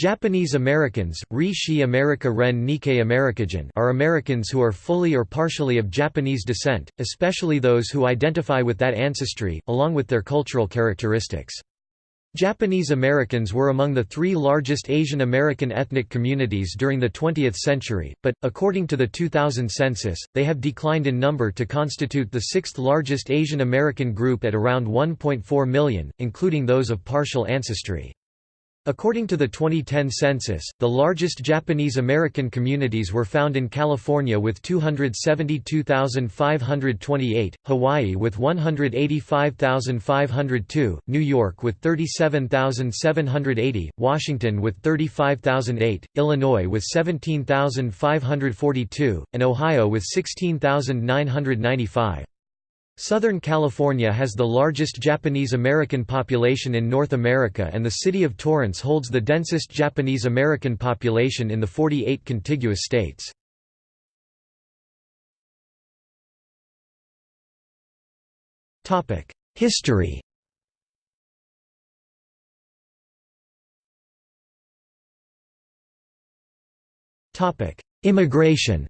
Japanese Americans Rishi America Ren Nikkei Americajan are Americans who are fully or partially of Japanese descent, especially those who identify with that ancestry, along with their cultural characteristics. Japanese Americans were among the three largest Asian American ethnic communities during the 20th century, but, according to the 2000 census, they have declined in number to constitute the sixth largest Asian American group at around 1.4 million, including those of partial ancestry. According to the 2010 census, the largest Japanese American communities were found in California with 272,528, Hawaii with 185,502, New York with 37,780, Washington with 35,008, Illinois with 17,542, and Ohio with 16,995. Southern California has the largest Japanese American population in North America and the city of Torrance holds the densest Japanese American population in the 48 contiguous states. History Immigration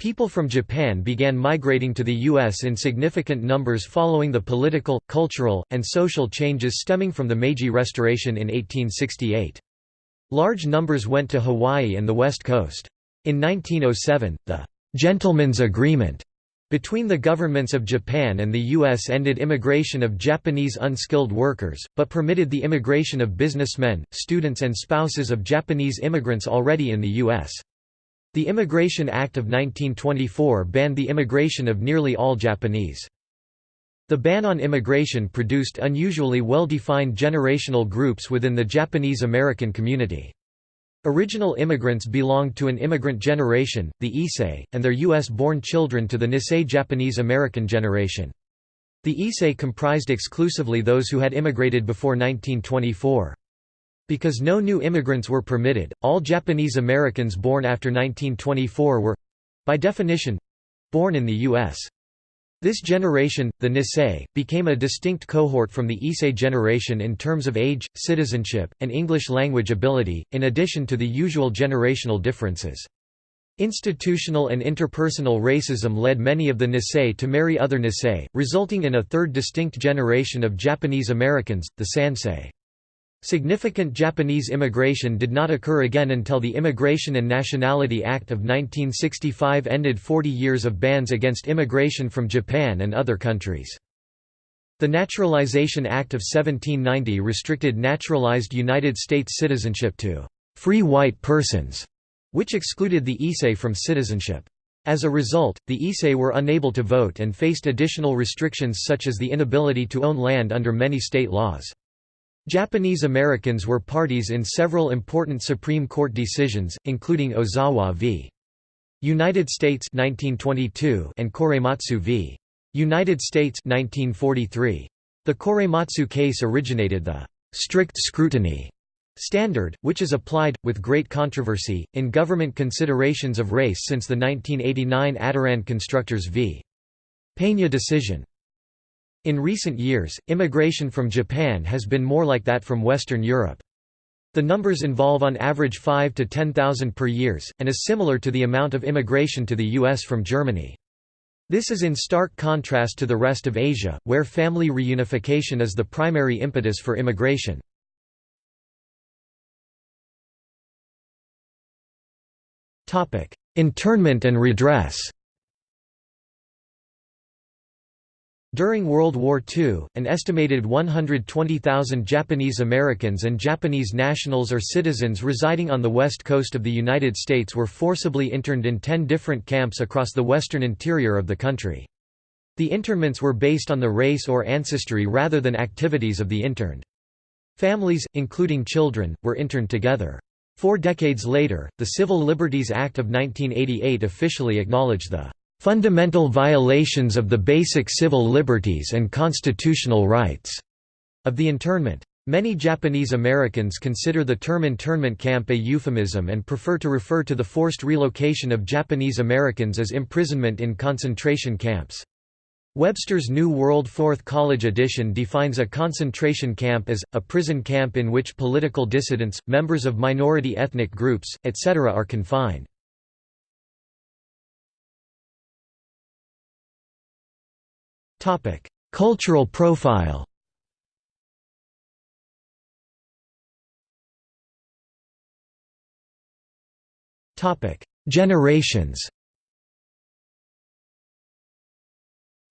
People from Japan began migrating to the U.S. in significant numbers following the political, cultural, and social changes stemming from the Meiji Restoration in 1868. Large numbers went to Hawaii and the West Coast. In 1907, the «Gentleman's Agreement» between the governments of Japan and the U.S. ended immigration of Japanese unskilled workers, but permitted the immigration of businessmen, students and spouses of Japanese immigrants already in the U.S. The Immigration Act of 1924 banned the immigration of nearly all Japanese. The ban on immigration produced unusually well-defined generational groups within the Japanese American community. Original immigrants belonged to an immigrant generation, the Issei, and their U.S.-born children to the Nisei Japanese American generation. The Issei comprised exclusively those who had immigrated before 1924. Because no new immigrants were permitted, all Japanese Americans born after 1924 were—by definition—born in the U.S. This generation, the Nisei, became a distinct cohort from the Issei generation in terms of age, citizenship, and English language ability, in addition to the usual generational differences. Institutional and interpersonal racism led many of the Nisei to marry other Nisei, resulting in a third distinct generation of Japanese Americans, the Sansei. Significant Japanese immigration did not occur again until the Immigration and Nationality Act of 1965 ended 40 years of bans against immigration from Japan and other countries. The Naturalization Act of 1790 restricted naturalized United States citizenship to «free white persons», which excluded the Issei from citizenship. As a result, the Issei were unable to vote and faced additional restrictions such as the inability to own land under many state laws. Japanese Americans were parties in several important Supreme Court decisions, including Ozawa v. United States 1922 and Korematsu v. United States 1943. The Korematsu case originated the strict scrutiny standard, which is applied, with great controversy, in government considerations of race since the 1989 Adarand Constructors v. Peña decision. In recent years, immigration from Japan has been more like that from Western Europe. The numbers involve on average 5 to 10,000 per years, and is similar to the amount of immigration to the U.S. from Germany. This is in stark contrast to the rest of Asia, where family reunification is the primary impetus for immigration. Internment and redress During World War II, an estimated 120,000 Japanese Americans and Japanese nationals or citizens residing on the west coast of the United States were forcibly interned in ten different camps across the western interior of the country. The internments were based on the race or ancestry rather than activities of the interned. Families, including children, were interned together. Four decades later, the Civil Liberties Act of 1988 officially acknowledged the fundamental violations of the basic civil liberties and constitutional rights of the internment. Many Japanese Americans consider the term internment camp a euphemism and prefer to refer to the forced relocation of Japanese Americans as imprisonment in concentration camps. Webster's New World Fourth College edition defines a concentration camp as, a prison camp in which political dissidents, members of minority ethnic groups, etc. are confined. Cultural profile. Topic: Generations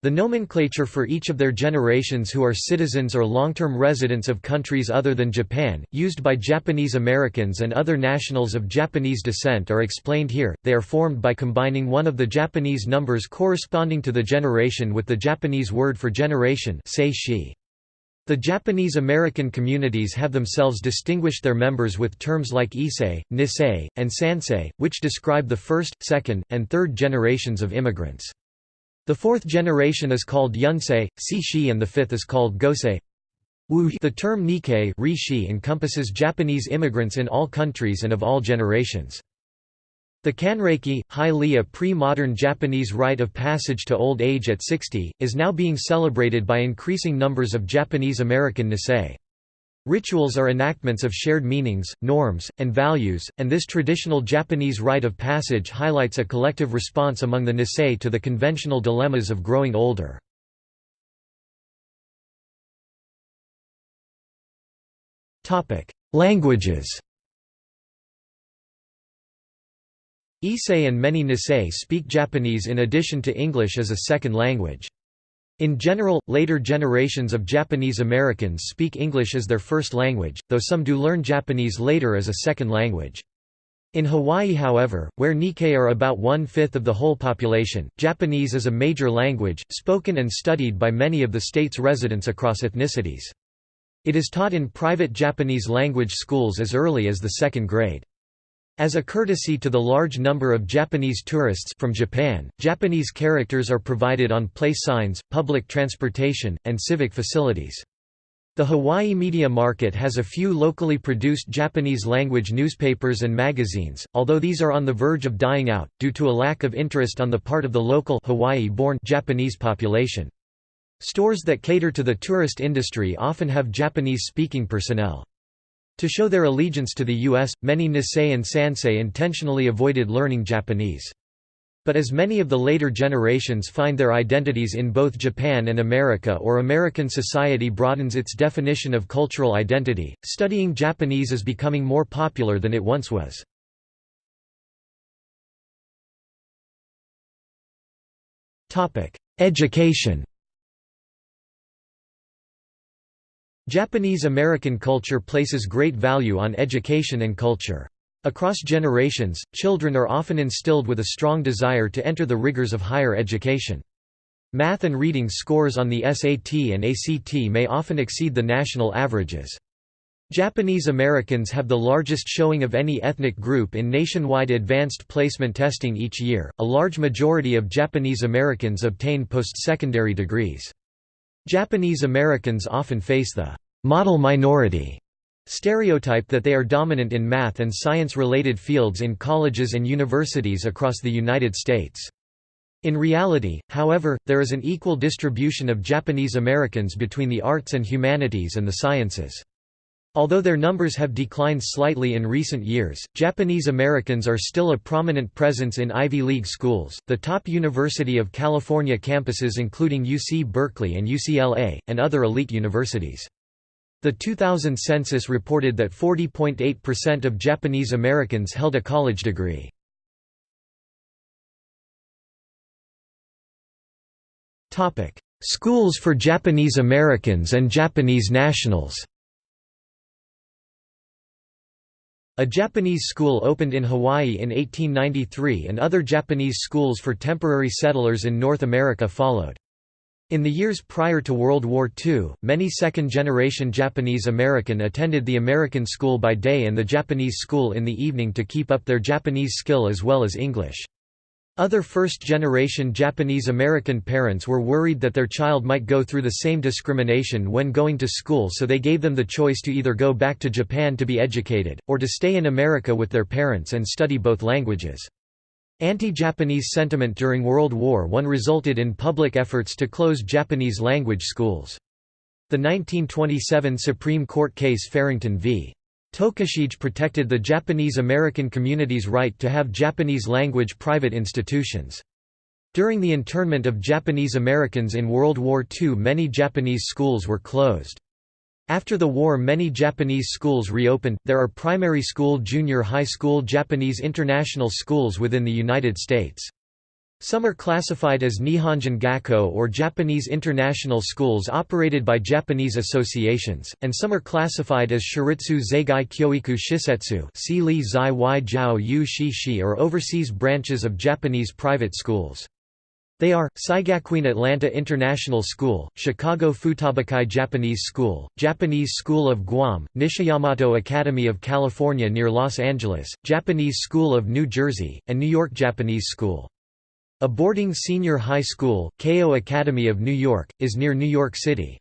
The nomenclature for each of their generations who are citizens or long-term residents of countries other than Japan, used by Japanese Americans and other nationals of Japanese descent are explained here. They are formed by combining one of the Japanese numbers corresponding to the generation with the Japanese word for generation The Japanese American communities have themselves distinguished their members with terms like Issei, Nisei, and Sansei, which describe the first, second, and third generations of immigrants. The fourth generation is called Yonsei, Shishi and the fifth is called Gosei. The term Nikkei Rishi encompasses Japanese immigrants in all countries and of all generations. The Kanreki, highly a pre-modern Japanese rite of passage to old age at 60, is now being celebrated by increasing numbers of Japanese American Nisei. Rituals are enactments of shared meanings, norms, and values, and this traditional Japanese rite of passage highlights a collective response among the Nisei to the conventional dilemmas of growing older. Languages Issei and many Nisei speak Japanese in addition to English as a second language. In general, later generations of Japanese Americans speak English as their first language, though some do learn Japanese later as a second language. In Hawaii however, where Nikkei are about one-fifth of the whole population, Japanese is a major language, spoken and studied by many of the state's residents across ethnicities. It is taught in private Japanese language schools as early as the second grade. As a courtesy to the large number of Japanese tourists from Japan, Japanese characters are provided on place signs, public transportation, and civic facilities. The Hawaii media market has a few locally produced Japanese-language newspapers and magazines, although these are on the verge of dying out, due to a lack of interest on the part of the local Hawaii-born Japanese population. Stores that cater to the tourist industry often have Japanese-speaking personnel. To show their allegiance to the U.S., many Nisei and Sansei intentionally avoided learning Japanese. But as many of the later generations find their identities in both Japan and America or American society broadens its definition of cultural identity, studying Japanese is becoming more popular than it once was. Education Japanese American culture places great value on education and culture. Across generations, children are often instilled with a strong desire to enter the rigors of higher education. Math and reading scores on the SAT and ACT may often exceed the national averages. Japanese Americans have the largest showing of any ethnic group in nationwide advanced placement testing each year. A large majority of Japanese Americans obtain post-secondary degrees. Japanese Americans often face the model minority stereotype that they are dominant in math and science-related fields in colleges and universities across the United States. In reality, however, there is an equal distribution of Japanese Americans between the arts and humanities and the sciences. Although their numbers have declined slightly in recent years, Japanese Americans are still a prominent presence in Ivy League schools, the top University of California campuses including UC Berkeley and UCLA, and other elite universities. The 2000 census reported that 40.8% of Japanese Americans held a college degree. Schools for Japanese Americans and Japanese nationals A Japanese school opened in Hawaii in 1893 and other Japanese schools for temporary settlers in North America followed. In the years prior to World War II, many second-generation Japanese American attended the American school by day and the Japanese school in the evening to keep up their Japanese skill as well as English. Other first-generation Japanese American parents were worried that their child might go through the same discrimination when going to school so they gave them the choice to either go back to Japan to be educated, or to stay in America with their parents and study both languages. Anti-Japanese sentiment during World War I resulted in public efforts to close Japanese-language schools. The 1927 Supreme Court case Farrington v. Tokushige protected the Japanese-American community's right to have Japanese-language private institutions. During the internment of Japanese Americans in World War II many Japanese schools were closed. After the war many Japanese schools reopened. There are primary school junior high school Japanese international schools within the United States. Some are classified as Nihonjin Gakko or Japanese international schools operated by Japanese associations, and some are classified as Shiritsu Zaigai Kyoiku Shisetsu or overseas branches of Japanese private schools. They are, Seigakuin Atlanta International School, Chicago Futabakai Japanese School, Japanese School of Guam, Nishiyamato Academy of California near Los Angeles, Japanese School of New Jersey, and New York Japanese School. A boarding senior high school, Keio Academy of New York, is near New York City.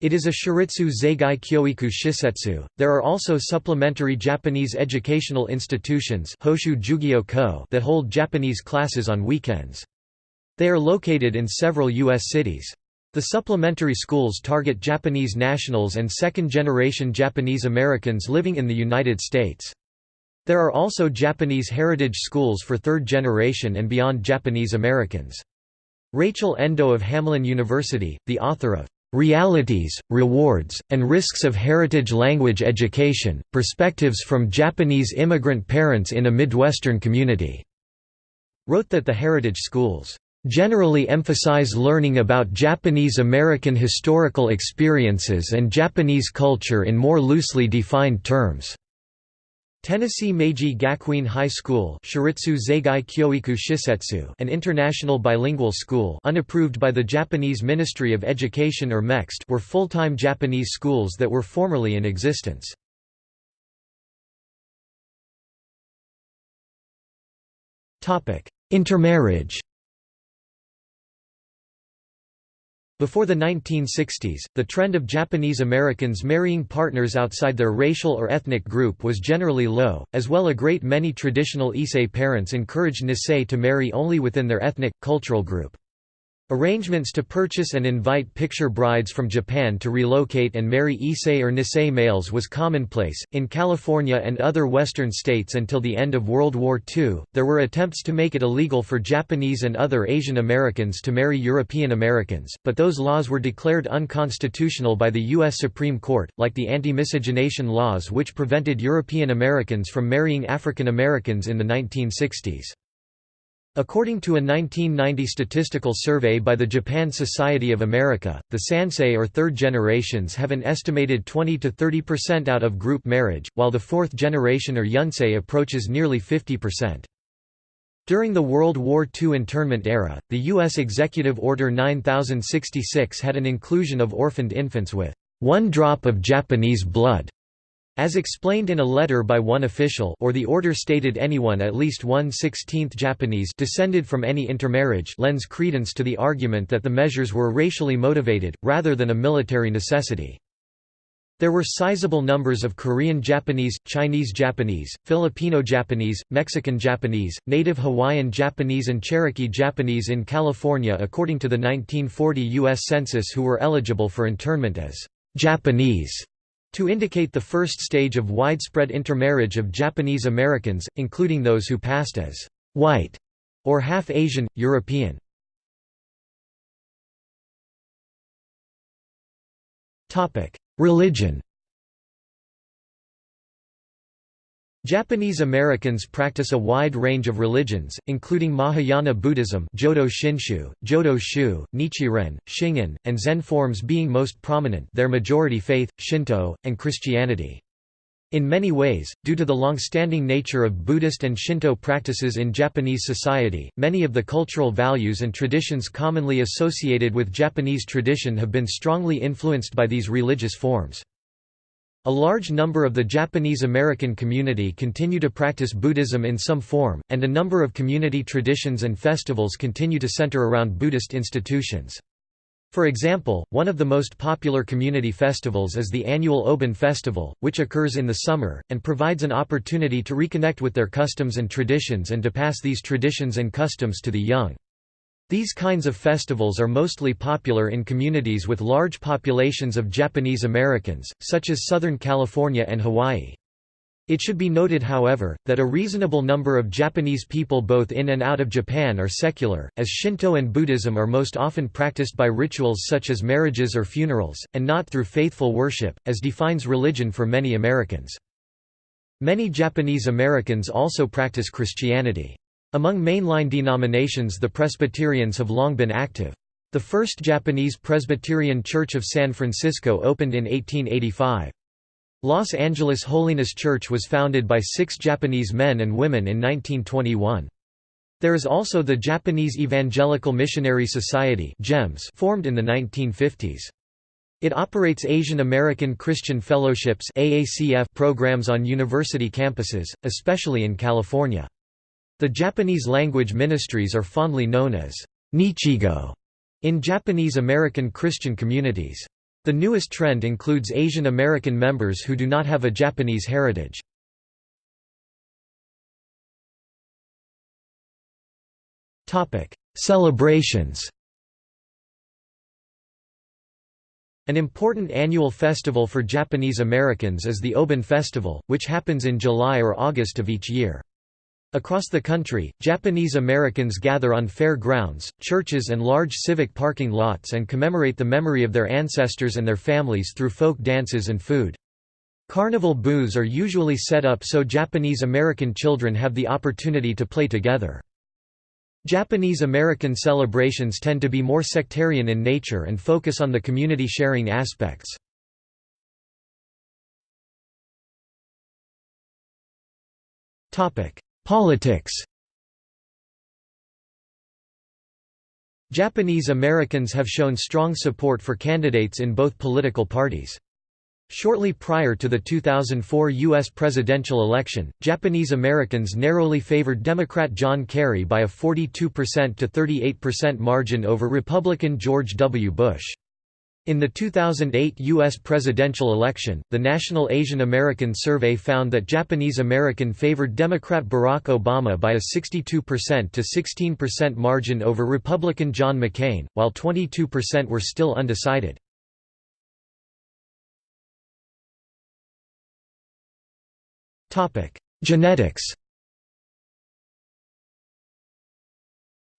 It is a Shiritsu Zaigai Kyoiku Shisetsu. There are also supplementary Japanese educational institutions that hold Japanese classes on weekends. They are located in several U.S. cities. The supplementary schools target Japanese nationals and second-generation Japanese Americans living in the United States. There are also Japanese heritage schools for third generation and beyond Japanese Americans. Rachel Endo of Hamline University, the author of Realities, Rewards, and Risks of Heritage Language Education, Perspectives from Japanese Immigrant Parents in a Midwestern Community", wrote that the heritage schools generally emphasize learning about Japanese American historical experiences and Japanese culture in more loosely defined terms. Tennessee Meiji Gakuin High School Shisetsu an international bilingual school unapproved by the Japanese Ministry of Education or MEXT were full-time Japanese schools that were formerly in existence. Intermarriage Before the 1960s, the trend of Japanese Americans marrying partners outside their racial or ethnic group was generally low, as well a great many traditional Issei parents encouraged Nisei to marry only within their ethnic, cultural group. Arrangements to purchase and invite picture brides from Japan to relocate and marry Issei or Nisei males was commonplace. In California and other western states until the end of World War II, there were attempts to make it illegal for Japanese and other Asian Americans to marry European Americans, but those laws were declared unconstitutional by the U.S. Supreme Court, like the anti-miscegenation laws which prevented European Americans from marrying African Americans in the 1960s. According to a 1990 statistical survey by the Japan Society of America, the Sansei or third generations have an estimated 20 to 30% out of group marriage, while the fourth generation or Yonsei approaches nearly 50%. During the World War II internment era, the U.S. Executive Order 9066 had an inclusion of orphaned infants with one drop of Japanese blood as explained in a letter by one official or the order stated anyone at least one-sixteenth Japanese descended from any intermarriage lends credence to the argument that the measures were racially motivated, rather than a military necessity. There were sizable numbers of Korean Japanese, Chinese Japanese, Filipino Japanese, Mexican Japanese, Native Hawaiian Japanese and Cherokee Japanese in California according to the 1940 U.S. Census who were eligible for internment as Japanese to indicate the first stage of widespread intermarriage of Japanese Americans, including those who passed as white or half Asian, European. Religion Japanese Americans practice a wide range of religions, including Mahayana Buddhism Jodo Shinshu, Jodo Shu, Nichiren, Shingon, and Zen forms being most prominent their majority faith, Shinto, and Christianity. In many ways, due to the long-standing nature of Buddhist and Shinto practices in Japanese society, many of the cultural values and traditions commonly associated with Japanese tradition have been strongly influenced by these religious forms. A large number of the Japanese American community continue to practice Buddhism in some form, and a number of community traditions and festivals continue to center around Buddhist institutions. For example, one of the most popular community festivals is the annual Obon Festival, which occurs in the summer, and provides an opportunity to reconnect with their customs and traditions and to pass these traditions and customs to the young. These kinds of festivals are mostly popular in communities with large populations of Japanese Americans, such as Southern California and Hawaii. It should be noted however, that a reasonable number of Japanese people both in and out of Japan are secular, as Shinto and Buddhism are most often practiced by rituals such as marriages or funerals, and not through faithful worship, as defines religion for many Americans. Many Japanese Americans also practice Christianity. Among mainline denominations the Presbyterians have long been active. The first Japanese Presbyterian Church of San Francisco opened in 1885. Los Angeles Holiness Church was founded by six Japanese men and women in 1921. There is also the Japanese Evangelical Missionary Society formed in the 1950s. It operates Asian American Christian Fellowships programs on university campuses, especially in California. The Japanese language ministries are fondly known as Nichigo in Japanese American Christian communities. The newest trend includes Asian American members who do not have a Japanese heritage. Celebrations An important annual festival for Japanese Americans is the Obon Festival, which happens in July or August of each year. Across the country, Japanese Americans gather on fair grounds, churches and large civic parking lots and commemorate the memory of their ancestors and their families through folk dances and food. Carnival booths are usually set up so Japanese American children have the opportunity to play together. Japanese American celebrations tend to be more sectarian in nature and focus on the community sharing aspects. Topic: Politics Japanese Americans have shown strong support for candidates in both political parties. Shortly prior to the 2004 U.S. presidential election, Japanese Americans narrowly favored Democrat John Kerry by a 42% to 38% margin over Republican George W. Bush. In the 2008 U.S. presidential election, the National Asian American Survey found that Japanese American favored Democrat Barack Obama by a 62% to 16% margin over Republican John McCain, while 22% were still undecided. Genetics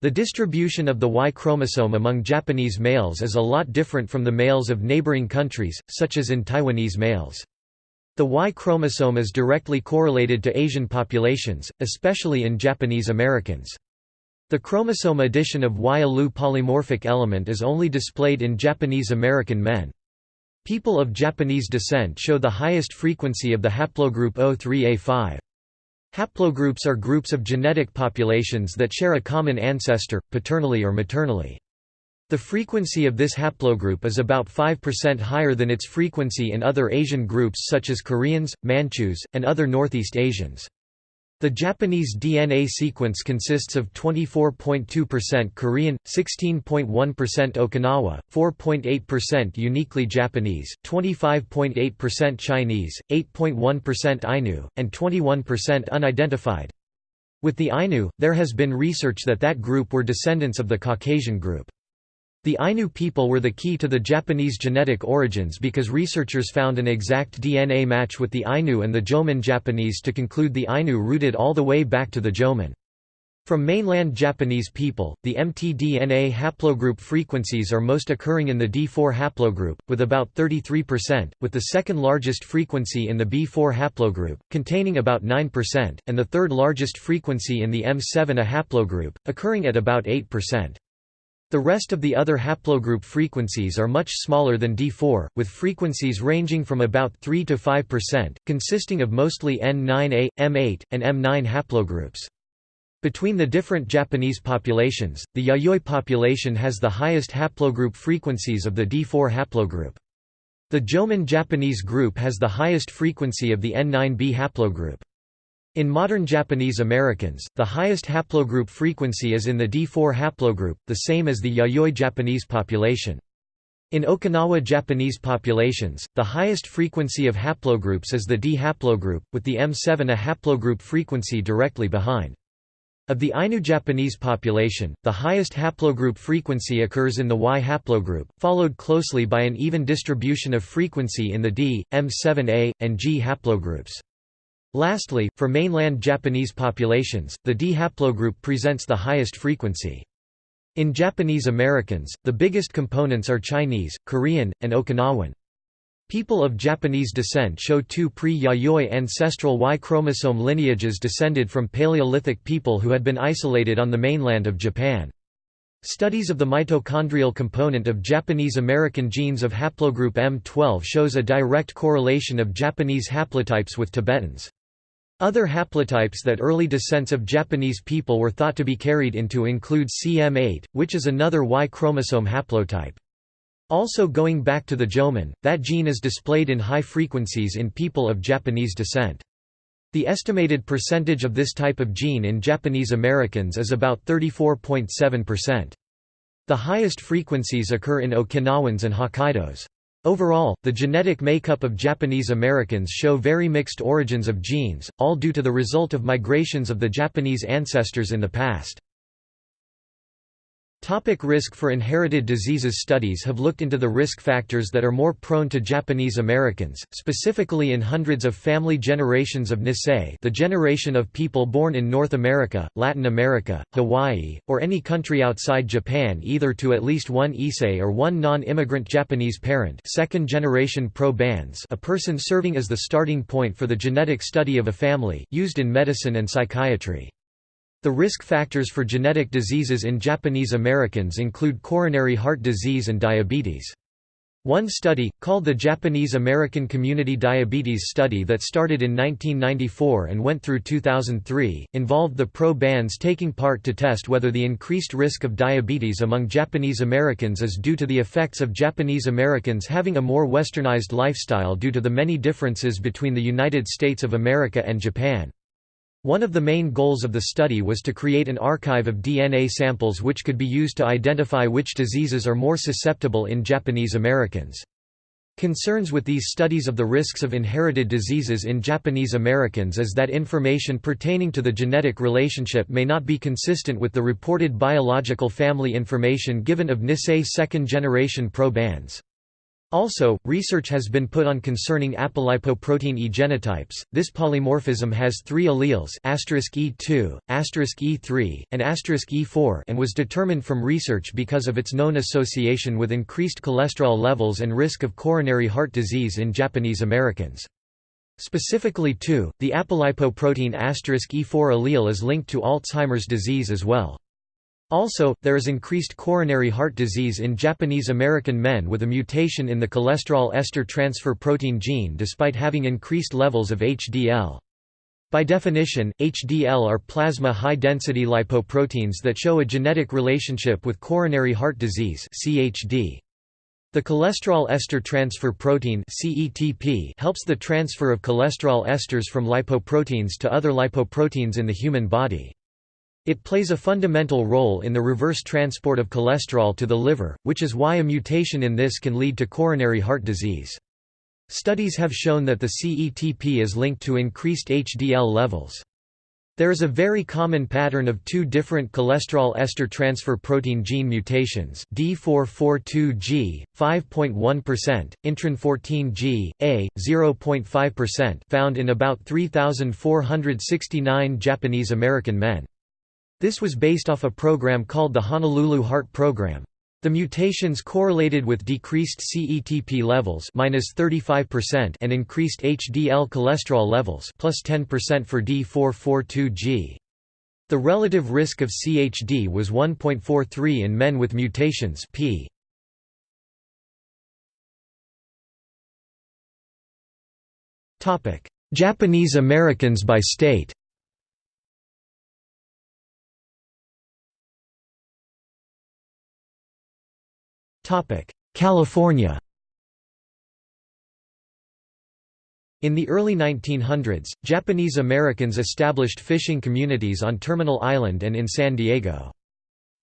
The distribution of the Y chromosome among Japanese males is a lot different from the males of neighboring countries, such as in Taiwanese males. The Y chromosome is directly correlated to Asian populations, especially in Japanese Americans. The chromosome addition of Y ALU polymorphic element is only displayed in Japanese American men. People of Japanese descent show the highest frequency of the haplogroup O3A5. Haplogroups are groups of genetic populations that share a common ancestor, paternally or maternally. The frequency of this haplogroup is about 5% higher than its frequency in other Asian groups such as Koreans, Manchus, and other Northeast Asians. The Japanese DNA sequence consists of 24.2% Korean, 16.1% Okinawa, 4.8% uniquely Japanese, 25.8% Chinese, 8.1% Ainu, and 21% unidentified. With the Ainu, there has been research that that group were descendants of the Caucasian group. The Ainu people were the key to the Japanese genetic origins because researchers found an exact DNA match with the Ainu and the Jomon Japanese to conclude the Ainu rooted all the way back to the Jomon. From mainland Japanese people, the mtDNA haplogroup frequencies are most occurring in the D4 haplogroup, with about 33%, with the second largest frequency in the B4 haplogroup, containing about 9%, and the third largest frequency in the M7A haplogroup, occurring at about 8%. The rest of the other haplogroup frequencies are much smaller than D4, with frequencies ranging from about 3 to 5%, consisting of mostly N9A, M8, and M9 haplogroups. Between the different Japanese populations, the Yayoi population has the highest haplogroup frequencies of the D4 haplogroup. The Jomon Japanese group has the highest frequency of the N9B haplogroup. In modern Japanese Americans, the highest haplogroup frequency is in the D4 haplogroup, the same as the Yayoi Japanese population. In Okinawa Japanese populations, the highest frequency of haplogroups is the D haplogroup, with the M7 a haplogroup frequency directly behind. Of the Ainu Japanese population, the highest haplogroup frequency occurs in the Y haplogroup, followed closely by an even distribution of frequency in the D, M7A, and G haplogroups. Lastly, for mainland Japanese populations, the D haplogroup presents the highest frequency. In Japanese Americans, the biggest components are Chinese, Korean, and Okinawan. People of Japanese descent show two pre-Yayoi ancestral Y chromosome lineages descended from Paleolithic people who had been isolated on the mainland of Japan. Studies of the mitochondrial component of Japanese American genes of haplogroup M12 shows a direct correlation of Japanese haplotypes with Tibetans. Other haplotypes that early descents of Japanese people were thought to be carried into include CM8, which is another Y chromosome haplotype. Also going back to the Jomon, that gene is displayed in high frequencies in people of Japanese descent. The estimated percentage of this type of gene in Japanese Americans is about 34.7%. The highest frequencies occur in Okinawans and Hokkaidos. Overall, the genetic makeup of Japanese Americans show very mixed origins of genes, all due to the result of migrations of the Japanese ancestors in the past. Topic risk for inherited diseases. Studies have looked into the risk factors that are more prone to Japanese Americans, specifically in hundreds of family generations of Nisei the generation of people born in North America, Latin America, Hawaii, or any country outside Japan either to at least one Issei or one non-immigrant Japanese parent. Second generation probands a person serving as the starting point for the genetic study of a family, used in medicine and psychiatry. The risk factors for genetic diseases in Japanese Americans include coronary heart disease and diabetes. One study, called the Japanese American Community Diabetes Study that started in 1994 and went through 2003, involved the probands taking part to test whether the increased risk of diabetes among Japanese Americans is due to the effects of Japanese Americans having a more westernized lifestyle due to the many differences between the United States of America and Japan. One of the main goals of the study was to create an archive of DNA samples which could be used to identify which diseases are more susceptible in Japanese Americans. Concerns with these studies of the risks of inherited diseases in Japanese Americans is that information pertaining to the genetic relationship may not be consistent with the reported biological family information given of Nisei second-generation probands. Also, research has been put on concerning apolipoprotein E genotypes. This polymorphism has three alleles E2, E3, and E4 and was determined from research because of its known association with increased cholesterol levels and risk of coronary heart disease in Japanese Americans. Specifically 2, the apolipoprotein E4 allele is linked to Alzheimer's disease as well. Also, there is increased coronary heart disease in Japanese American men with a mutation in the cholesterol ester transfer protein gene despite having increased levels of HDL. By definition, HDL are plasma high-density lipoproteins that show a genetic relationship with coronary heart disease CHD. The cholesterol ester transfer protein CETP helps the transfer of cholesterol esters from lipoproteins to other lipoproteins in the human body. It plays a fundamental role in the reverse transport of cholesterol to the liver, which is why a mutation in this can lead to coronary heart disease. Studies have shown that the CETP is linked to increased HDL levels. There is a very common pattern of two different cholesterol ester transfer protein gene mutations D442G, 5.1%, intron 14G, A, 0.5% found in about 3,469 Japanese American men. This was based off a program called the Honolulu Heart Program. The mutations correlated with decreased CETP levels minus 35% and increased HDL cholesterol levels plus 10% for D442G. The relative risk of CHD was 1.43 in men with mutations p. Japanese Americans by state California In the early 1900s, Japanese Americans established fishing communities on Terminal Island and in San Diego.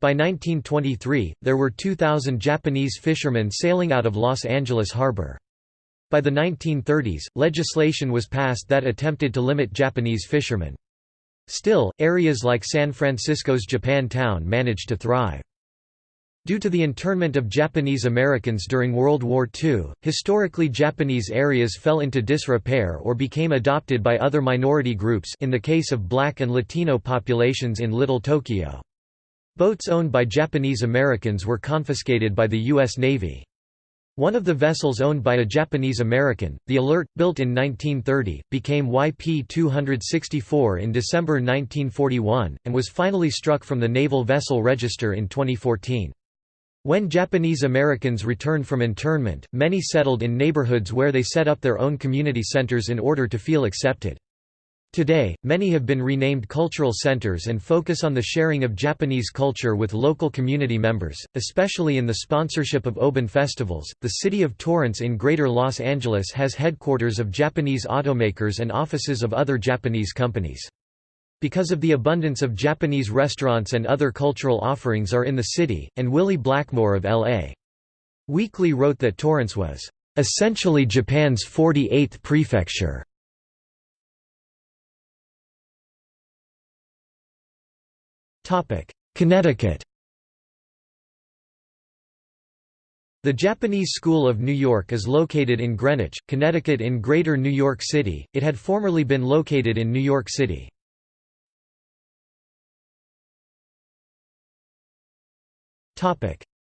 By 1923, there were 2,000 Japanese fishermen sailing out of Los Angeles harbor. By the 1930s, legislation was passed that attempted to limit Japanese fishermen. Still, areas like San Francisco's Japan Town managed to thrive. Due to the internment of Japanese Americans during World War II, historically Japanese areas fell into disrepair or became adopted by other minority groups in the case of black and Latino populations in Little Tokyo. Boats owned by Japanese Americans were confiscated by the U.S. Navy. One of the vessels owned by a Japanese American, the Alert, built in 1930, became YP-264 in December 1941, and was finally struck from the Naval Vessel Register in 2014. When Japanese Americans returned from internment, many settled in neighborhoods where they set up their own community centers in order to feel accepted. Today, many have been renamed cultural centers and focus on the sharing of Japanese culture with local community members, especially in the sponsorship of Obon festivals. The city of Torrance in Greater Los Angeles has headquarters of Japanese automakers and offices of other Japanese companies. Because of the abundance of Japanese restaurants and other cultural offerings are in the city, and Willie Blackmore of L.A. Weekly wrote that Torrance was, "...essentially Japan's 48th prefecture." Connecticut The Japanese School of New York is located in Greenwich, Connecticut in Greater New York City, it had formerly been located in New York City.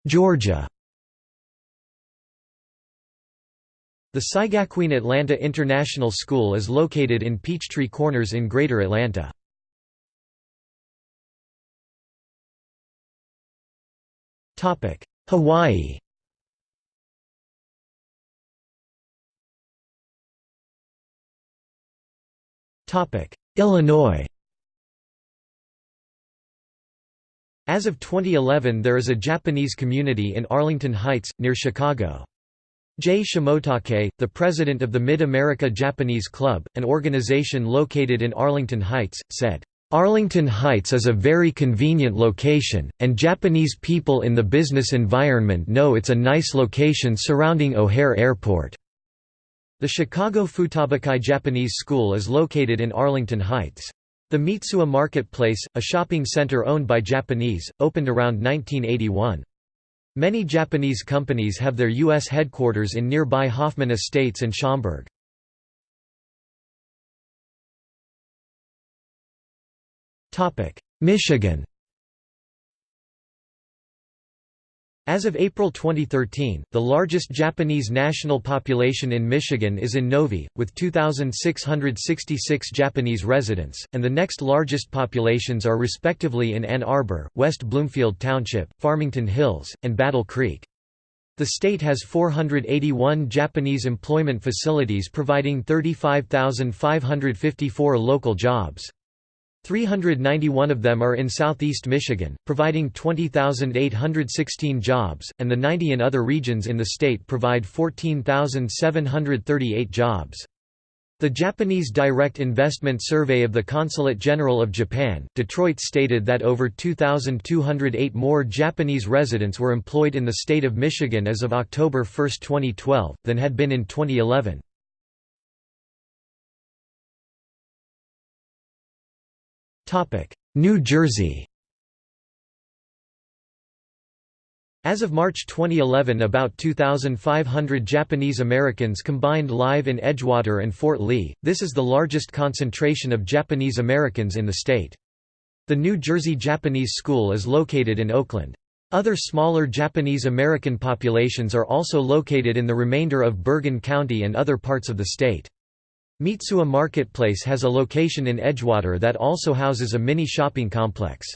Georgia The Seigakuin Atlanta International School is located in Peachtree Corners in Greater Atlanta. Hawaii Illinois As of 2011 there is a Japanese community in Arlington Heights, near Chicago. Jay Shimotake, the president of the Mid-America Japanese Club, an organization located in Arlington Heights, said, Arlington Heights is a very convenient location, and Japanese people in the business environment know it's a nice location surrounding O'Hare Airport. The Chicago Futabakai Japanese School is located in Arlington Heights. The Mitsuwa Marketplace, a shopping center owned by Japanese, opened around 1981. Many Japanese companies have their U.S. headquarters in nearby Hoffman Estates and Schaumburg. Michigan As of April 2013, the largest Japanese national population in Michigan is in Novi, with 2,666 Japanese residents, and the next largest populations are respectively in Ann Arbor, West Bloomfield Township, Farmington Hills, and Battle Creek. The state has 481 Japanese employment facilities providing 35,554 local jobs. 391 of them are in southeast Michigan, providing 20,816 jobs, and the 90 in other regions in the state provide 14,738 jobs. The Japanese Direct Investment Survey of the Consulate General of Japan, Detroit stated that over 2,208 more Japanese residents were employed in the state of Michigan as of October 1, 2012, than had been in 2011. New Jersey As of March 2011 about 2,500 Japanese Americans combined live in Edgewater and Fort Lee, this is the largest concentration of Japanese Americans in the state. The New Jersey Japanese School is located in Oakland. Other smaller Japanese American populations are also located in the remainder of Bergen County and other parts of the state. Mitsuwa Marketplace has a location in Edgewater that also houses a mini shopping complex.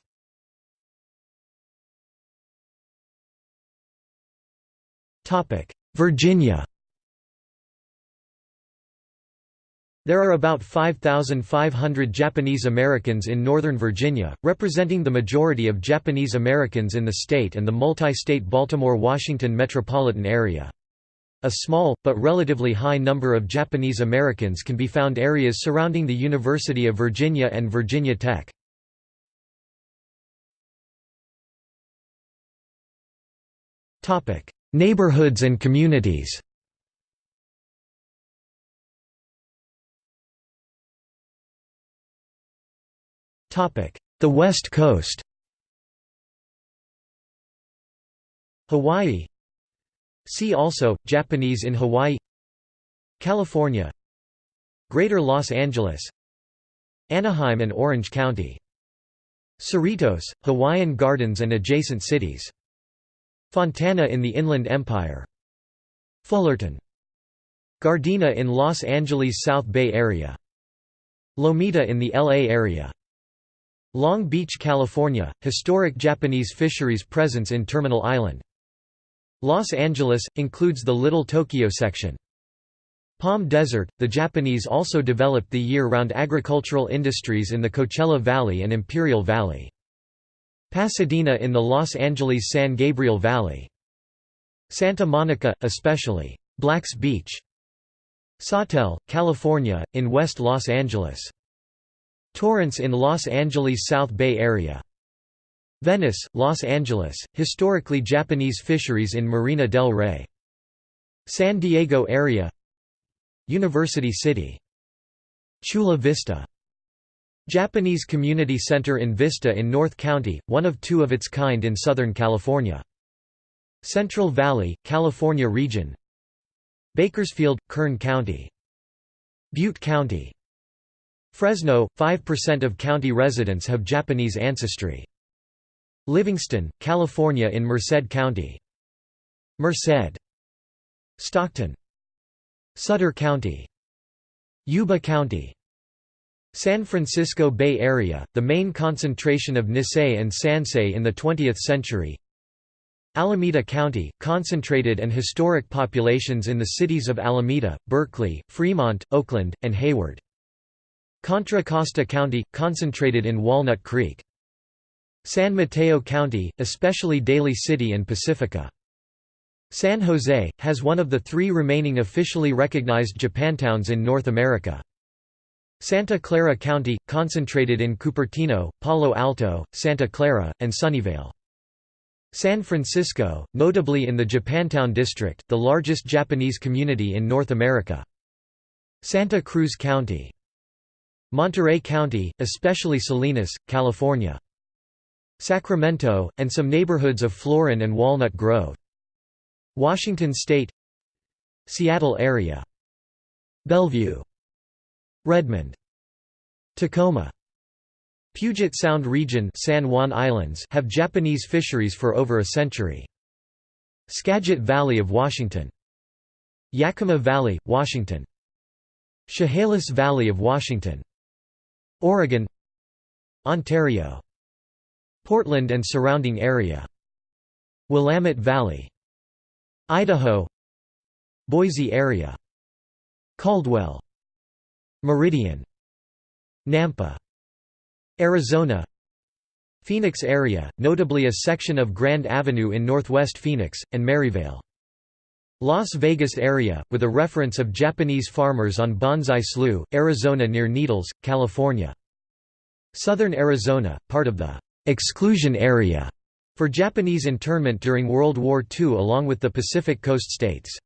Virginia There are about 5,500 Japanese Americans in Northern Virginia, representing the majority of Japanese Americans in the state and the multi-state Baltimore-Washington metropolitan area. A small, but relatively high number of Japanese Americans can be found areas surrounding the University of Virginia and Virginia Tech. Neighborhoods and communities The West Coast Hawaii See also, Japanese in Hawaii California Greater Los Angeles Anaheim and Orange County Cerritos, Hawaiian Gardens and adjacent cities Fontana in the Inland Empire Fullerton Gardena in Los Angeles South Bay Area Lomita in the LA area Long Beach, California, historic Japanese fisheries presence in Terminal Island. Los Angeles, includes the Little Tokyo section. Palm Desert, the Japanese also developed the year-round agricultural industries in the Coachella Valley and Imperial Valley. Pasadena in the Los Angeles San Gabriel Valley. Santa Monica, especially Black's Beach. Sawtelle, California, in West Los Angeles. Torrance in Los Angeles South Bay Area. Venice, Los Angeles, historically Japanese fisheries in Marina del Rey. San Diego area University City. Chula Vista. Japanese Community Center in Vista in North County, one of two of its kind in Southern California. Central Valley, California region Bakersfield, Kern County. Butte County Fresno, 5% of county residents have Japanese ancestry. Livingston, California in Merced County. Merced. Stockton. Sutter County. Yuba County. San Francisco Bay Area, the main concentration of Nisei and Sansei in the 20th century. Alameda County, concentrated and historic populations in the cities of Alameda, Berkeley, Fremont, Oakland, and Hayward. Contra Costa County, concentrated in Walnut Creek. San Mateo County, especially Daly City and Pacifica. San Jose, has one of the three remaining officially recognized Japantowns in North America. Santa Clara County, concentrated in Cupertino, Palo Alto, Santa Clara, and Sunnyvale. San Francisco, notably in the Japantown district, the largest Japanese community in North America. Santa Cruz County Monterey County, especially Salinas, California. Sacramento, and some neighborhoods of Florin and Walnut Grove. Washington State. Seattle area. Bellevue. Redmond. Tacoma. Puget Sound region San Juan Islands have Japanese fisheries for over a century. Skagit Valley of Washington. Yakima Valley, Washington. Chehalis Valley of Washington. Oregon. Ontario Portland and surrounding area. Willamette Valley. Idaho. Boise area. Caldwell. Meridian. Nampa. Arizona. Phoenix area, notably a section of Grand Avenue in northwest Phoenix, and Maryvale. Las Vegas area, with a reference of Japanese farmers on Bonsai Slough, Arizona near Needles, California. Southern Arizona, part of the «exclusion area» for Japanese internment during World War II along with the Pacific Coast states.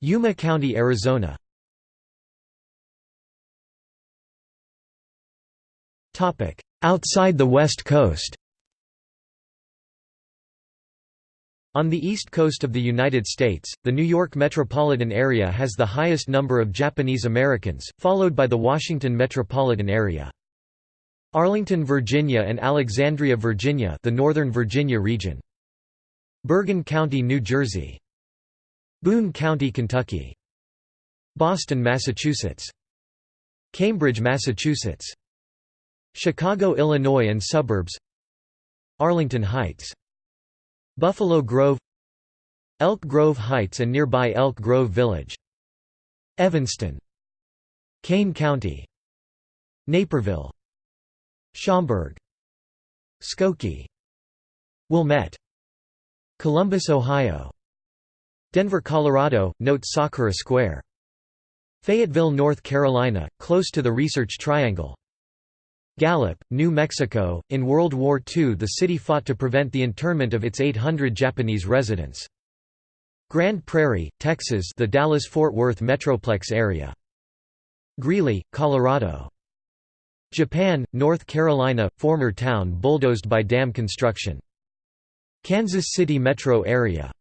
Yuma County, Arizona Outside the West Coast On the east coast of the United States, the New York metropolitan area has the highest number of Japanese Americans, followed by the Washington metropolitan area. Arlington, Virginia and Alexandria, Virginia the Northern Virginia region. Bergen County, New Jersey. Boone County, Kentucky. Boston, Massachusetts. Cambridge, Massachusetts. Chicago, Illinois and suburbs Arlington Heights Buffalo Grove Elk Grove Heights and nearby Elk Grove Village Evanston Kane County Naperville Schaumburg Skokie Wilmette Columbus, Ohio Denver, Colorado, note Sakura Square Fayetteville, North Carolina, close to the Research Triangle Gallup, New Mexico. In World War II, the city fought to prevent the internment of its 800 Japanese residents. Grand Prairie, Texas, the Dallas-Fort Worth metroplex area. Greeley, Colorado. Japan, North Carolina, former town bulldozed by dam construction. Kansas City metro area.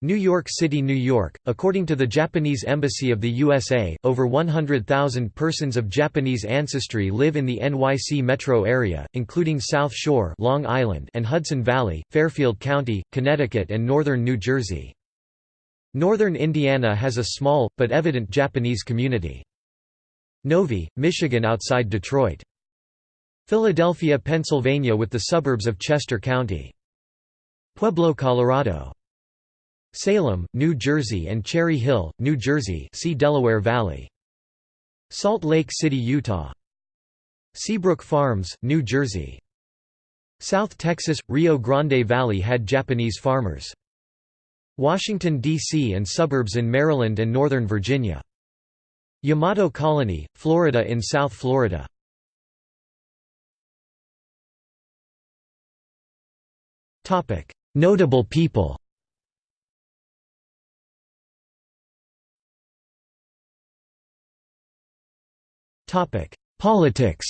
New York City, New York. According to the Japanese Embassy of the USA, over 100,000 persons of Japanese ancestry live in the NYC metro area, including South Shore, Long Island, and Hudson Valley, Fairfield County, Connecticut, and northern New Jersey. Northern Indiana has a small but evident Japanese community. Novi, Michigan outside Detroit. Philadelphia, Pennsylvania with the suburbs of Chester County. Pueblo, Colorado. Salem, New Jersey and Cherry Hill, New Jersey see Delaware Valley. Salt Lake City, Utah. Seabrook Farms, New Jersey. South Texas – Rio Grande Valley had Japanese farmers. Washington, D.C. and suburbs in Maryland and Northern Virginia. Yamato Colony, Florida in South Florida. Notable people. Politics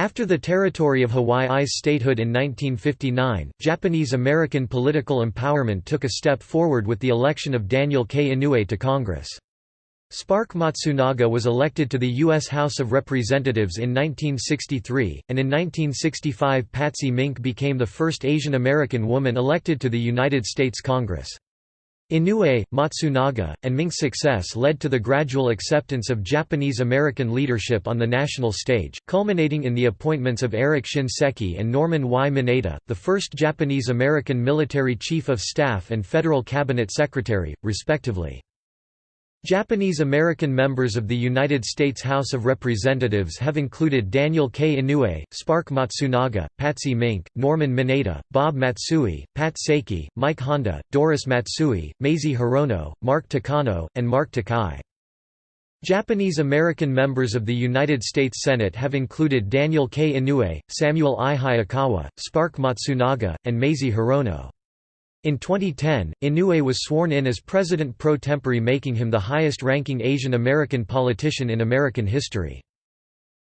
After the territory of Hawaii's statehood in 1959, Japanese-American political empowerment took a step forward with the election of Daniel K. Inouye to Congress. Spark Matsunaga was elected to the U.S. House of Representatives in 1963, and in 1965 Patsy Mink became the first Asian American woman elected to the United States Congress. Inouye, Matsunaga, and Mink's success led to the gradual acceptance of Japanese-American leadership on the national stage, culminating in the appointments of Eric Shinseki and Norman Y. Mineta, the first Japanese-American military chief of staff and federal cabinet secretary, respectively. Japanese-American members of the United States House of Representatives have included Daniel K. Inouye, Spark Matsunaga, Patsy Mink, Norman Mineta, Bob Matsui, Pat Saiki, Mike Honda, Doris Matsui, Mazie Hirono, Mark Takano, and Mark Takai. Japanese-American members of the United States Senate have included Daniel K. Inouye, Samuel I. Hayakawa, Spark Matsunaga, and Mazie Hirono. In 2010, Inouye was sworn in as president pro tempore making him the highest-ranking Asian American politician in American history.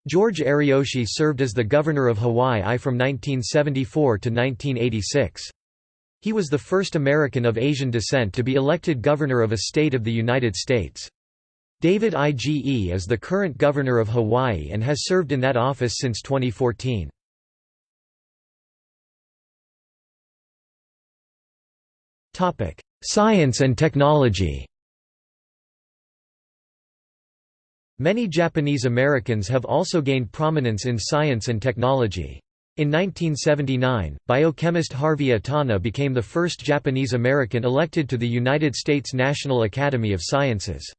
George Ariyoshi served as the governor of Hawaii from 1974 to 1986. He was the first American of Asian descent to be elected governor of a state of the United States. David Ige is the current governor of Hawaii and has served in that office since 2014. Topic: Science and technology. Many Japanese Americans have also gained prominence in science and technology. In 1979, biochemist Harvey Itano became the first Japanese American elected to the United States National Academy of Sciences.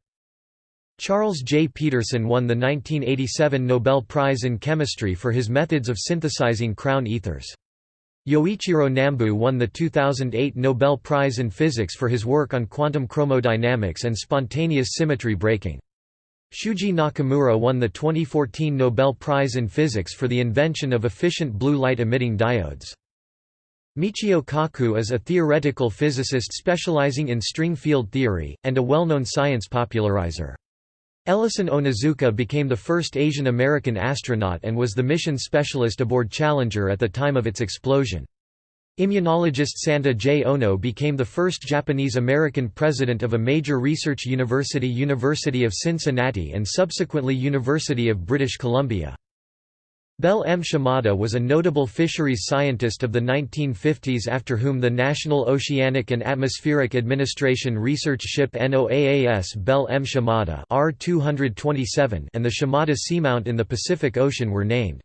Charles J. Pedersen won the 1987 Nobel Prize in Chemistry for his methods of synthesizing crown ethers. Yoichiro Nambu won the 2008 Nobel Prize in Physics for his work on quantum chromodynamics and spontaneous symmetry breaking. Shuji Nakamura won the 2014 Nobel Prize in Physics for the invention of efficient blue light emitting diodes. Michio Kaku is a theoretical physicist specializing in string field theory, and a well-known science popularizer. Ellison Onizuka became the first Asian American astronaut and was the mission specialist aboard Challenger at the time of its explosion. Immunologist Santa J. Ono became the first Japanese American president of a major research university University of Cincinnati and subsequently University of British Columbia. Bell M. Shimada was a notable fisheries scientist of the 1950s after whom the National Oceanic and Atmospheric Administration research ship NOAAS Bell M. Shimada R-227 and the Shimada Seamount in the Pacific Ocean were named.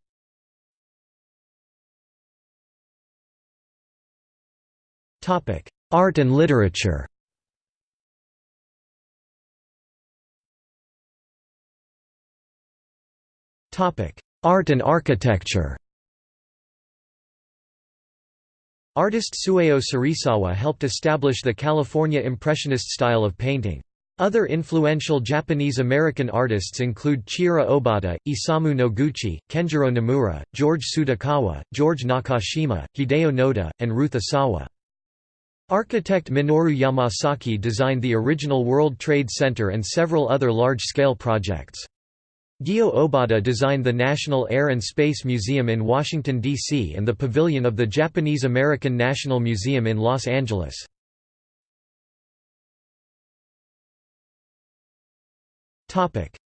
Art and literature Topic Art and architecture Artist Sueo Serizawa helped establish the California Impressionist style of painting. Other influential Japanese-American artists include Chiura Obata, Isamu Noguchi, Kenjiro Nomura, George Tsutakawa, George Nakashima, Hideo Noda, and Ruth Asawa. Architect Minoru Yamasaki designed the original World Trade Center and several other large-scale projects. Gyo Obata designed the National Air and Space Museum in Washington, D.C. and the pavilion of the Japanese-American National Museum in Los Angeles.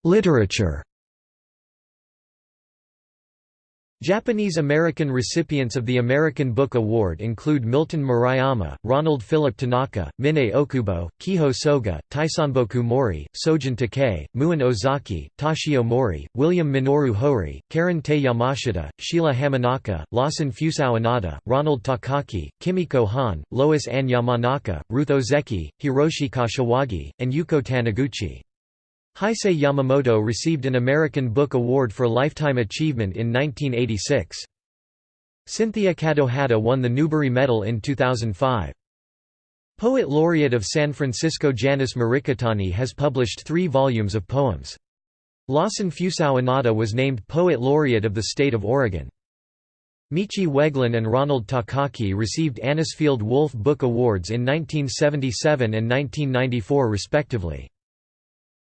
Literature Japanese-American recipients of the American Book Award include Milton Murayama, Ronald Philip Tanaka, Mine Okubo, Keiho Soga, Taisanboku Mori, Sojin Takei, Muin Ozaki, Toshio Mori, William Minoru Hori, Karen Tei Yamashita, Sheila Hamanaka, Lawson Fusao Inada, Ronald Takaki, Kimiko Hahn, Lois Ann Yamanaka, Ruth Ozeki, Hiroshi Kashiwagi, and Yuko Taniguchi. Hisaye Yamamoto received an American Book Award for Lifetime Achievement in 1986. Cynthia Kadohata won the Newbery Medal in 2005. Poet Laureate of San Francisco Janice Mirikitani has published three volumes of poems. Lawson Fusao Inada was named Poet Laureate of the state of Oregon. Michi Weglyn and Ronald Takaki received Anisfield Wolf Book Awards in 1977 and 1994 respectively.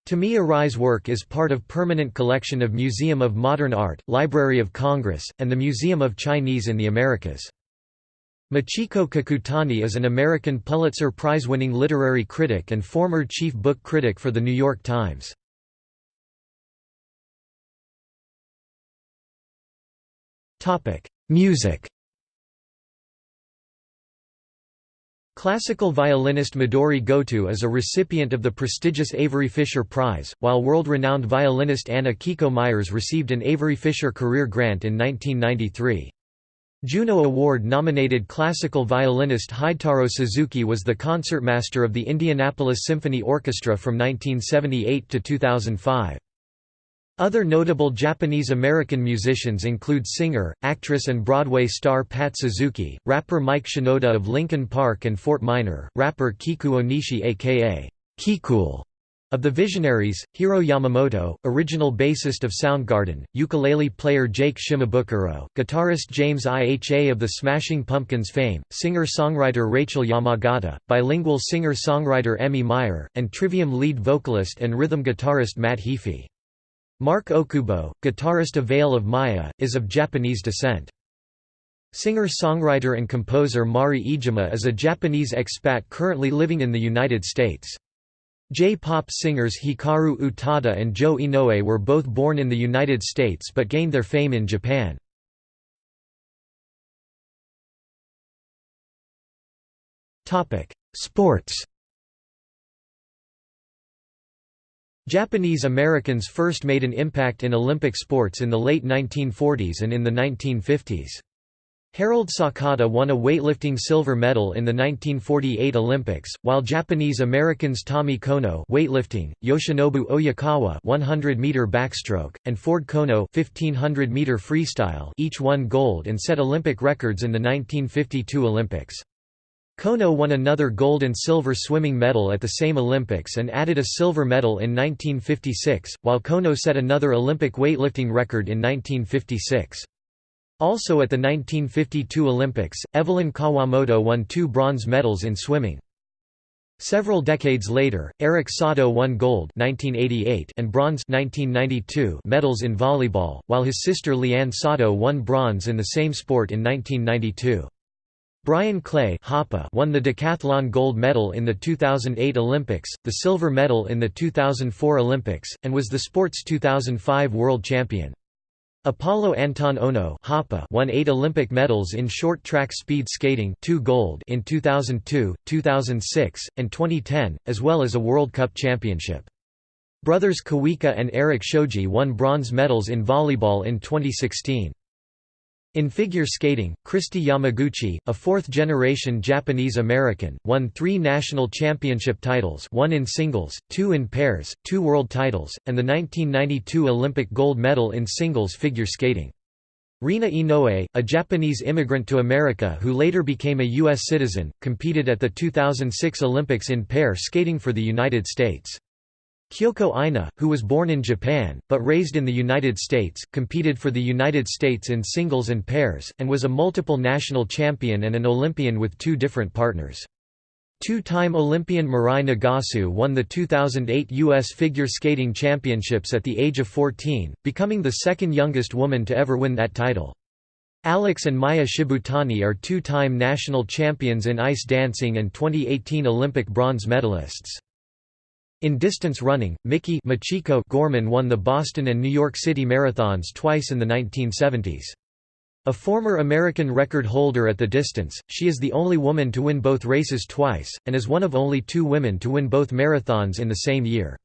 Tomi Arai's work is part of permanent collection of Museum of Modern Art, Library of Congress, and the Museum of Chinese in the Americas. Machiko Kakutani is an American Pulitzer Prize-winning literary critic and former chief book critic for The New York Times. Music Classical violinist Midori Goto is a recipient of the prestigious Avery Fisher Prize, while world-renowned violinist Anne Akiko Meyers received an Avery Fisher Career Grant in 1993. Juno Award-nominated classical violinist Hidetaro Suzuki was the concertmaster of the Indianapolis Symphony Orchestra from 1978 to 2005. Other notable Japanese-American musicians include singer, actress and Broadway star Pat Suzuki, rapper Mike Shinoda of Linkin Park and Fort Minor, rapper Kikuo Nishi aka KeyKool of the Visionaries, Hiro Yamamoto, original bassist of Soundgarden, ukulele player Jake Shimabukuro, guitarist James Iha of the Smashing Pumpkins fame, singer-songwriter Rachel Yamagata, bilingual singer-songwriter Emmy Meyer, and Trivium lead vocalist and rhythm guitarist Matt Heafy. Marc Okubo, guitarist of Veil of Maya, is of Japanese descent. Singer-songwriter and composer Mari Iijima is a Japanese expat currently living in the United States. J-pop singers Hikaru Utada and Joe Inoue were both born in the United States but gained their fame in Japan. Sports Japanese Americans first made an impact in Olympic sports in the late 1940s and in the 1950s. Harold Sakata won a weightlifting silver medal in the 1948 Olympics, while Japanese Americans Tommy Kono weightlifting, Yoshinobu Oyakawa 100-meter backstroke, and Ford Konno 1500-meter freestyle each won gold and set Olympic records in the 1952 Olympics. Konno won another gold and silver swimming medal at the same Olympics and added a silver medal in 1956, while Kono set another Olympic weightlifting record in 1956. Also at the 1952 Olympics, Evelyn Kawamoto won two bronze medals in swimming. Several decades later, Eric Sato won gold 1988 and bronze 1992 medals in volleyball, while his sister Liane Sato won bronze in the same sport in 1992. Bryan Clay won the decathlon gold medal in the 2008 Olympics, the silver medal in the 2004 Olympics, and was the sport's 2005 world champion. Apolo Anton Ohno won eight Olympic medals in short track speed skating two gold in 2002, 2006, and 2010, as well as a World Cup championship. Brothers Kawika and Eric Shoji won bronze medals in volleyball in 2016. In figure skating, Kristi Yamaguchi, a fourth-generation Japanese-American, won three national championship titles one in singles, two in pairs, two world titles, and the 1992 Olympic gold medal in singles figure skating. Rena Inoue, a Japanese immigrant to America who later became a U.S. citizen, competed at the 2006 Olympics in pair skating for the United States. Kyoko Ina, who was born in Japan, but raised in the United States, competed for the United States in singles and pairs, and was a multiple national champion and an Olympian with two different partners. Two-time Olympian Mirai Nagasu won the 2008 U.S. Figure Skating Championships at the age of 14, becoming the second youngest woman to ever win that title. Alex and Maya Shibutani are two-time national champions in ice dancing and 2018 Olympic bronze medalists. In distance running, Miki Michiko Gorman won the Boston and New York City marathons twice in the 1970s. A former American record holder at the distance, she is the only woman to win both races twice, and is one of only two women to win both marathons in the same year.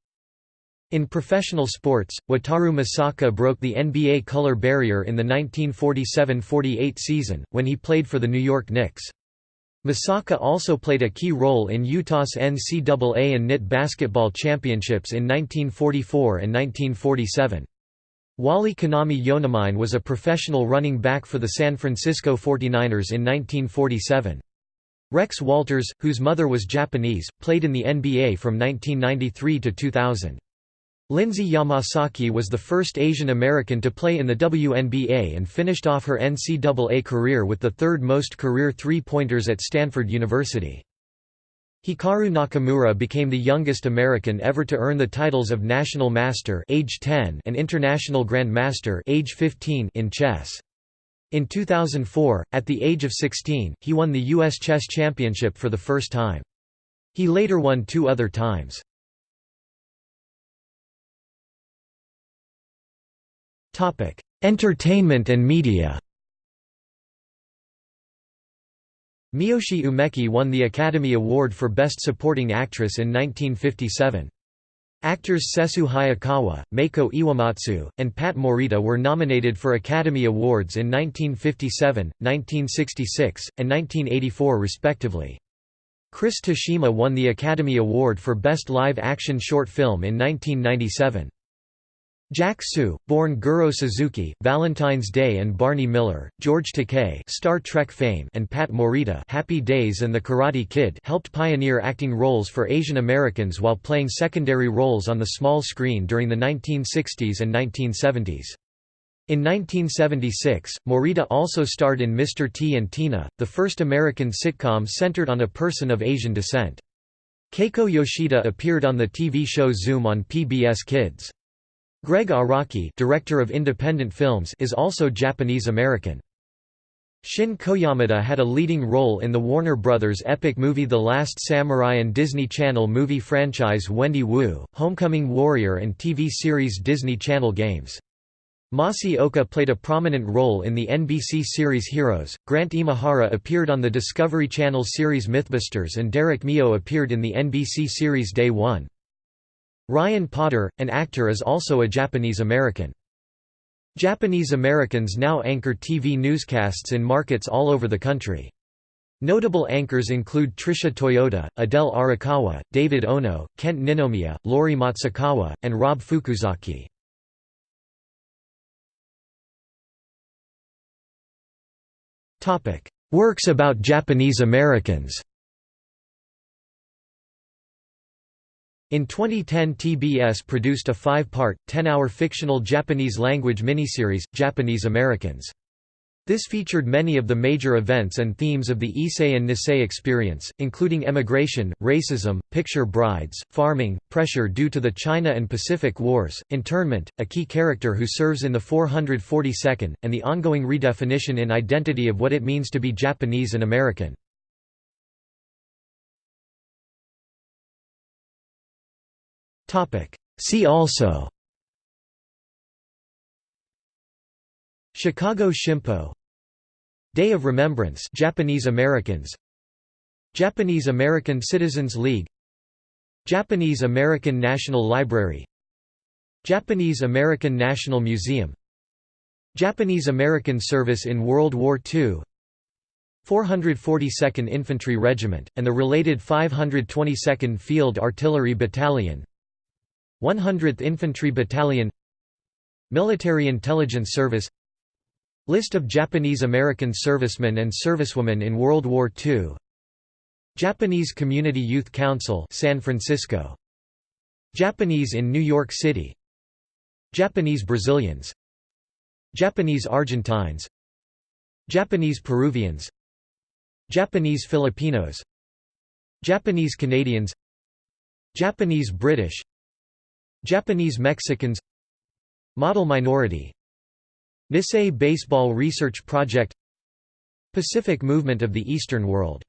In professional sports, Wataru Misaka broke the NBA color barrier in the 1947–48 season, when he played for the New York Knicks. Misaka also played a key role in Utah's NCAA and NIT basketball championships in 1944 and 1947. Wally Kaname Yonamine was a professional running back for the San Francisco 49ers in 1947. Rex Walters, whose mother was Japanese, played in the NBA from 1993 to 2000. Lindsey Yamasaki was the first Asian American to play in the WNBA and finished off her NCAA career with the third most career three-pointers at Stanford University. Hikaru Nakamura became the youngest American ever to earn the titles of National Master age 10 and International Grand Master age 15 in chess. In 2004, at the age of 16, he won the U.S. Chess Championship for the first time. He later won two other times. Topic: Entertainment and media. Miyoshi Umeki won the Academy Award for Best Supporting Actress in 1957. Actors Sessue Hayakawa, Meiko Iwamatsu, and Pat Morita were nominated for Academy Awards in 1957, 1966, and 1984 respectively. Chris Tashima won the Academy Award for Best Live Action Short Film in 1997. Jack Soo, born Goro Suzuki, Valentine's Day and Barney Miller, George Takei Star Trek fame and Pat Morita Happy Days and The Karate Kid helped pioneer acting roles for Asian Americans while playing secondary roles on the small screen during the 1960s and 1970s. In 1976, Morita also starred in Mr. T and Tina, the first American sitcom centered on a person of Asian descent. Keiko Yoshida appeared on the TV show Zoom on PBS Kids. Gregg Araki director of independent films is also Japanese American. Shin Koyamada had a leading role in the Warner Brothers epic movie The Last Samurai and Disney Channel movie franchise Wendy Wu, Homecoming Warrior and TV series Disney Channel Games. Masi Oka played a prominent role in the NBC series Heroes, Grant Imahara appeared on the Discovery Channel series Mythbusters and Derek Mio appeared in the NBC series Day One. Ryan Potter, an actor is also a Japanese American. Japanese Americans now anchor TV newscasts in markets all over the country. Notable anchors include Tritia Toyota, Adele Arakawa, David Ono, Kent Ninomiya, Lori Matsukawa, and Rob Fukuzaki. Works about Japanese Americans In 2010 TBS produced a five-part, 10-hour fictional Japanese-language miniseries, Japanese Americans. This featured many of the major events and themes of the Issei and Nisei experience, including emigration, racism, picture brides, farming, pressure due to the China and Pacific Wars, internment, a key character who serves in the 442nd, and the ongoing redefinition in identity of what it means to be Japanese and American. See also. Chicago Shimpo. Day of Remembrance Japanese Americans. Japanese American Citizens League. Japanese American National Library. Japanese American National Museum. Japanese American Service in World War II 442nd Infantry Regiment, and the related 522nd Field Artillery Battalion 100th Infantry Battalion Military Intelligence Service List of Japanese-American servicemen and servicewomen in World War II Japanese Community Youth Council San Francisco Japanese in New York City Japanese Brazilians Japanese Argentines Japanese Peruvians Japanese Filipinos Japanese Canadians Japanese British Japanese Mexicans Model minority Nisei Baseball Research Project Pacific Movement of the Eastern World